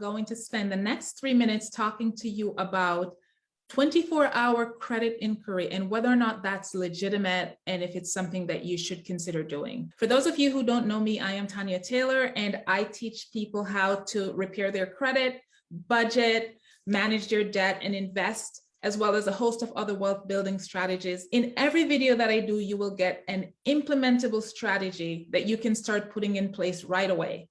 Going to spend the next three minutes talking to you about 24 hour credit inquiry and whether or not that's legitimate and if it's something that you should consider doing. For those of you who don't know me, I am Tanya Taylor and I teach people how to repair their credit, budget, manage their debt and invest as well as a host of other wealth building strategies. In every video that I do, you will get an implementable strategy that you can start putting in place right away.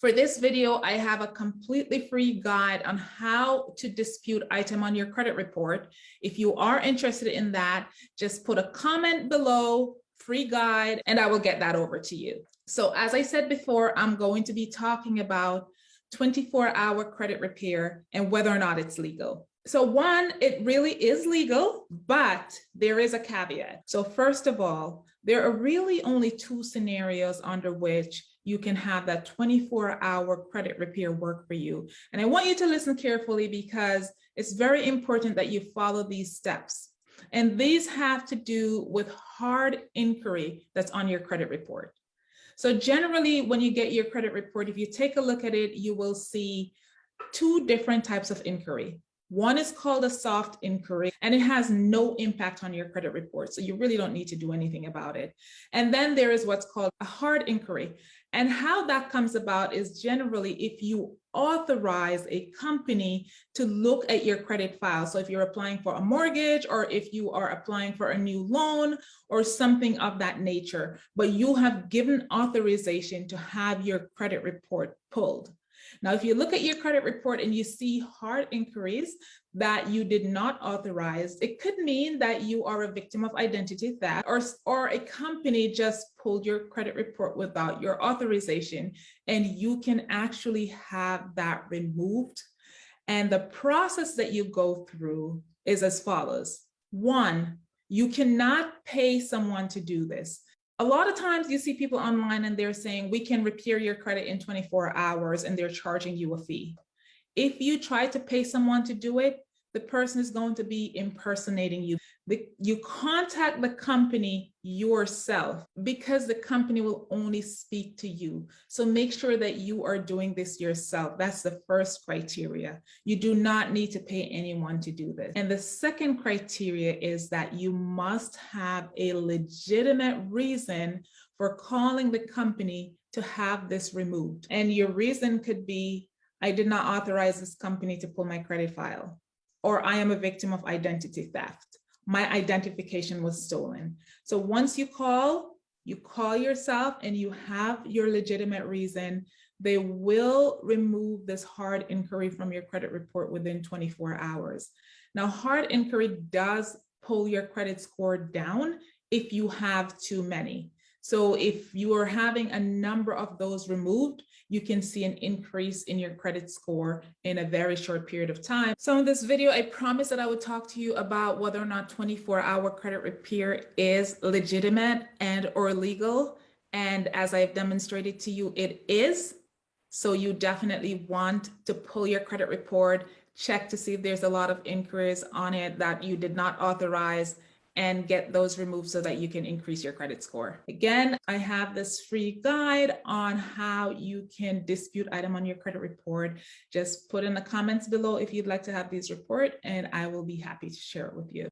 For this video, I have a completely free guide on how to dispute item on your credit report. If you are interested in that, just put a comment below, free guide, and I will get that over to you. So as I said before, I'm going to be talking about 24 hour credit repair and whether or not it's legal. So one, it really is legal, but there is a caveat. So first of all, there are really only two scenarios under which you can have that 24 hour credit repair work for you. And I want you to listen carefully because it's very important that you follow these steps. And these have to do with hard inquiry that's on your credit report. So generally, when you get your credit report, if you take a look at it, you will see two different types of inquiry. One is called a soft inquiry and it has no impact on your credit report. So you really don't need to do anything about it. And then there is what's called a hard inquiry. And how that comes about is generally if you authorize a company to look at your credit file. So if you're applying for a mortgage or if you are applying for a new loan or something of that nature, but you have given authorization to have your credit report pulled. Now, if you look at your credit report and you see hard inquiries that you did not authorize, it could mean that you are a victim of identity theft or, or a company just pulled your credit report without your authorization and you can actually have that removed. And the process that you go through is as follows. One, you cannot pay someone to do this a lot of times you see people online and they're saying we can repair your credit in 24 hours and they're charging you a fee. If you try to pay someone to do it, the person is going to be impersonating you. The, you contact the company yourself because the company will only speak to you. So make sure that you are doing this yourself. That's the first criteria. You do not need to pay anyone to do this. And the second criteria is that you must have a legitimate reason for calling the company to have this removed. And your reason could be, I did not authorize this company to pull my credit file or I am a victim of identity theft. My identification was stolen. So once you call, you call yourself and you have your legitimate reason, they will remove this hard inquiry from your credit report within 24 hours. Now, hard inquiry does pull your credit score down if you have too many. So if you are having a number of those removed, you can see an increase in your credit score in a very short period of time. So in this video, I promised that I would talk to you about whether or not 24 hour credit repair is legitimate and or legal. And as I've demonstrated to you, it is. So you definitely want to pull your credit report, check to see if there's a lot of inquiries on it that you did not authorize and get those removed so that you can increase your credit score. Again, I have this free guide on how you can dispute item on your credit report. Just put in the comments below if you'd like to have these report and I will be happy to share it with you.